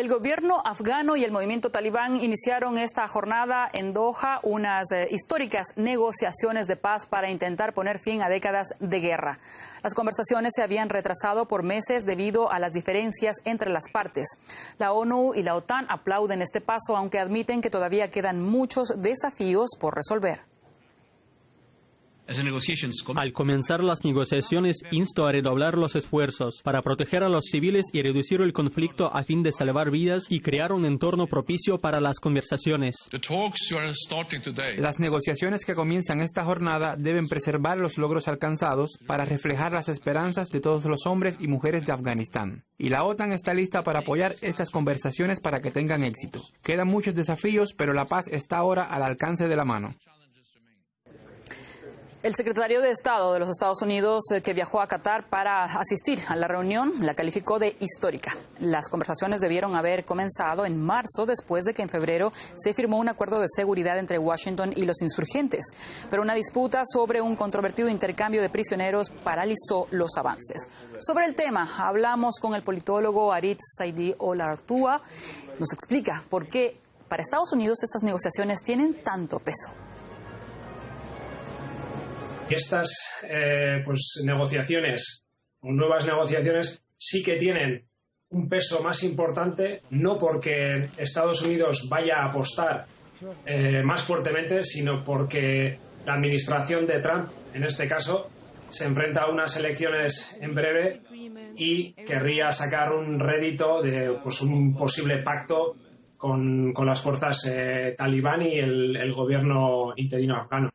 El gobierno afgano y el movimiento talibán iniciaron esta jornada en Doha unas eh, históricas negociaciones de paz para intentar poner fin a décadas de guerra. Las conversaciones se habían retrasado por meses debido a las diferencias entre las partes. La ONU y la OTAN aplauden este paso, aunque admiten que todavía quedan muchos desafíos por resolver. Al comenzar las negociaciones, insto a redoblar los esfuerzos para proteger a los civiles y reducir el conflicto a fin de salvar vidas y crear un entorno propicio para las conversaciones. Las negociaciones que comienzan esta jornada deben preservar los logros alcanzados para reflejar las esperanzas de todos los hombres y mujeres de Afganistán. Y la OTAN está lista para apoyar estas conversaciones para que tengan éxito. Quedan muchos desafíos, pero la paz está ahora al alcance de la mano. El secretario de Estado de los Estados Unidos eh, que viajó a Qatar para asistir a la reunión la calificó de histórica. Las conversaciones debieron haber comenzado en marzo después de que en febrero se firmó un acuerdo de seguridad entre Washington y los insurgentes. Pero una disputa sobre un controvertido intercambio de prisioneros paralizó los avances. Sobre el tema hablamos con el politólogo Aritz Saidi Olartúa. Nos explica por qué para Estados Unidos estas negociaciones tienen tanto peso estas eh, pues, negociaciones o nuevas negociaciones sí que tienen un peso más importante, no porque Estados Unidos vaya a apostar eh, más fuertemente, sino porque la administración de Trump, en este caso, se enfrenta a unas elecciones en breve y querría sacar un rédito de pues, un posible pacto con, las fuerzas eh, talibán y el, el gobierno interino afgano.